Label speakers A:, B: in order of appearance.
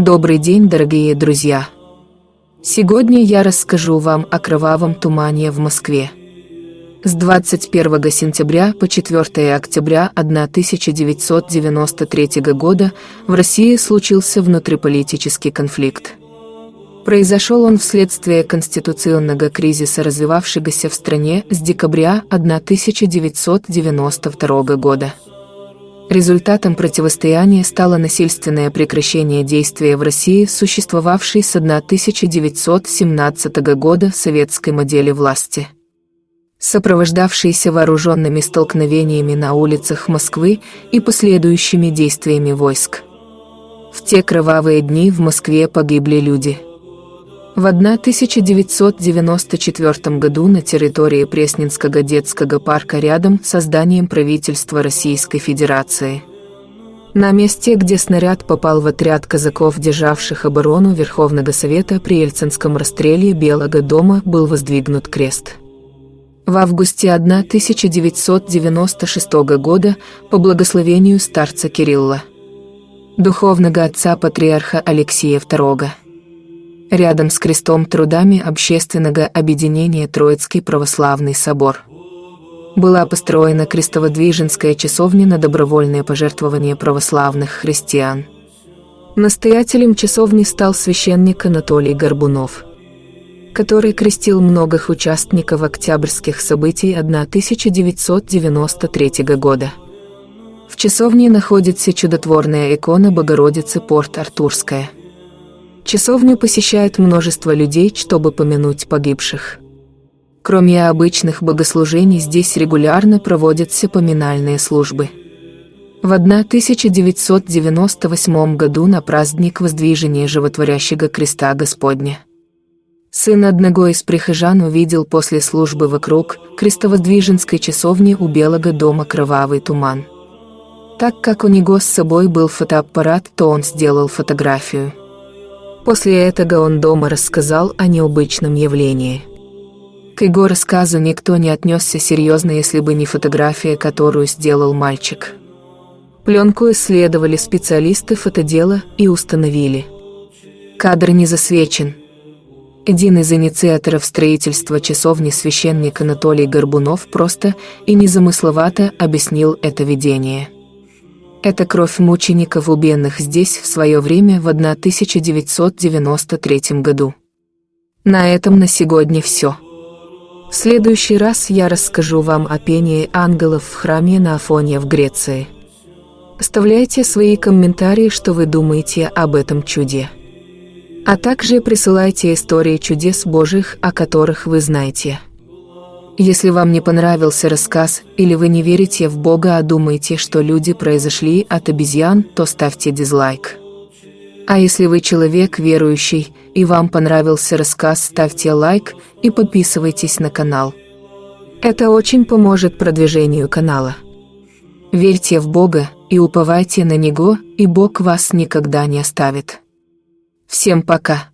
A: Добрый день, дорогие друзья! Сегодня я расскажу вам о кровавом тумане в Москве. С 21 сентября по 4 октября 1993 года в России случился внутриполитический конфликт. Произошел он вследствие конституционного кризиса, развивавшегося в стране с декабря 1992 года. Результатом противостояния стало насильственное прекращение действия в России существовавшей с 1917 года советской модели власти. Сопровождавшиеся вооруженными столкновениями на улицах Москвы и последующими действиями войск. В те кровавые дни в Москве погибли люди – в 1994 году на территории Пресненского детского парка рядом с зданием правительства Российской Федерации. На месте, где снаряд попал в отряд казаков, державших оборону Верховного Совета при Ельцинском расстреле Белого дома, был воздвигнут крест. В августе 1996 года по благословению старца Кирилла, духовного отца патриарха Алексея II, рядом с крестом трудами общественного объединения Троицкий православный собор. Была построена крестоводвиженская часовня на добровольное пожертвование православных христиан. Настоятелем часовни стал священник Анатолий Горбунов, который крестил многих участников октябрьских событий 1993 года. В часовне находится чудотворная икона Богородицы Порт-Артурская – Часовню посещает множество людей, чтобы помянуть погибших. Кроме обычных богослужений, здесь регулярно проводятся поминальные службы. В 1998 году на праздник воздвижения животворящего креста Господня. Сын одного из прихожан увидел после службы вокруг крестовоздвиженской часовни у Белого дома кровавый туман. Так как у него с собой был фотоаппарат, то он сделал фотографию. После этого он дома рассказал о необычном явлении. К его рассказу никто не отнесся серьезно, если бы не фотография, которую сделал мальчик. Пленку исследовали специалисты фотодела и установили. Кадр не засвечен. Один из инициаторов строительства часовни священник Анатолий Горбунов просто и незамысловато объяснил это видение. Это кровь мучеников убиенных здесь в свое время в 1993 году. На этом на сегодня все. В следующий раз я расскажу вам о пении ангелов в храме на Афоне в Греции. Оставляйте свои комментарии, что вы думаете об этом чуде. А также присылайте истории чудес Божьих, о которых вы знаете. Если вам не понравился рассказ, или вы не верите в Бога, а думаете, что люди произошли от обезьян, то ставьте дизлайк. А если вы человек верующий, и вам понравился рассказ, ставьте лайк и подписывайтесь на канал. Это очень поможет продвижению канала. Верьте в Бога и уповайте на Него, и Бог вас никогда не оставит. Всем пока!